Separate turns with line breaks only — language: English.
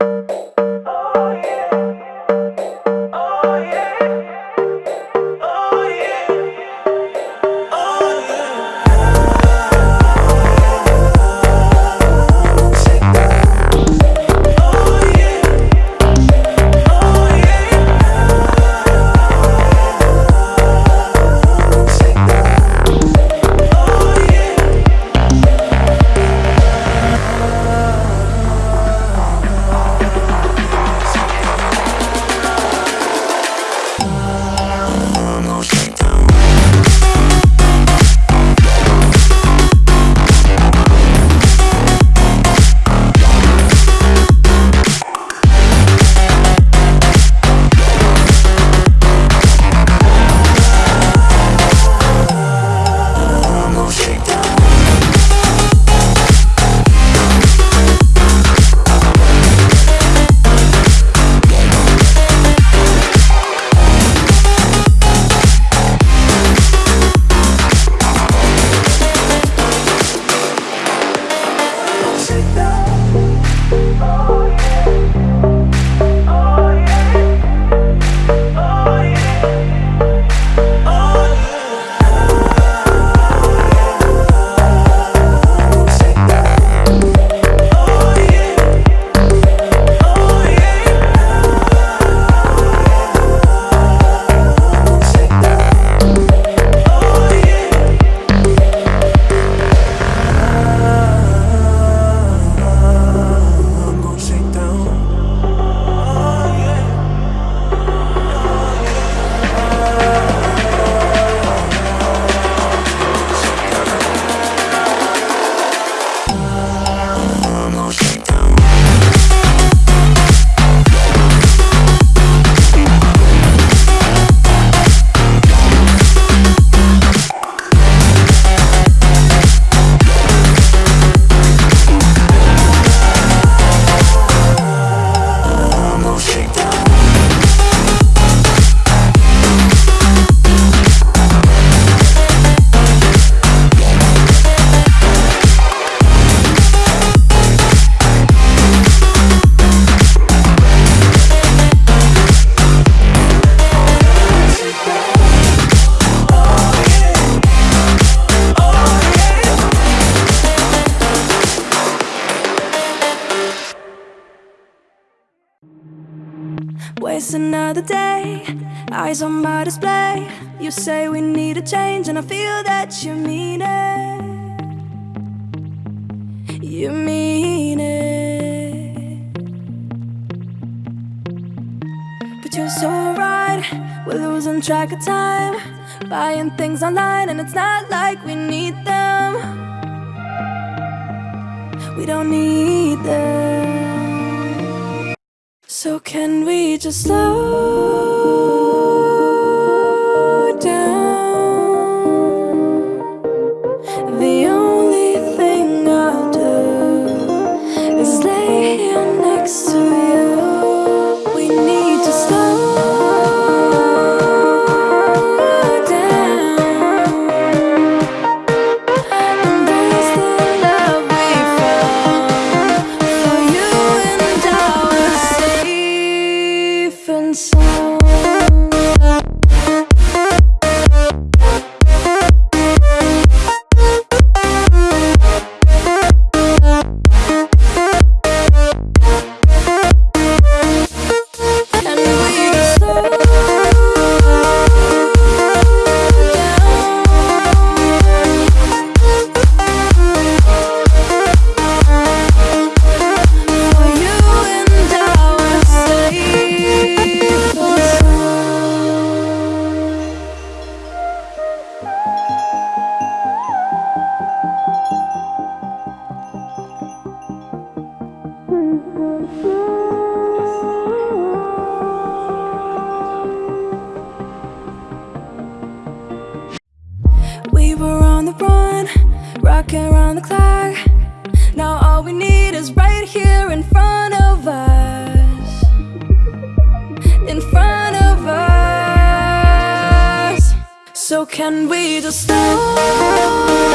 I'm
another day, eyes on my display. You say we need a change, and I feel that you mean it. You mean it. But you're so right, we're losing track of time. Buying things online, and it's not like we need them. We don't need them. So can we just slow all we need is right here in front of us. In front of us. So can we just slow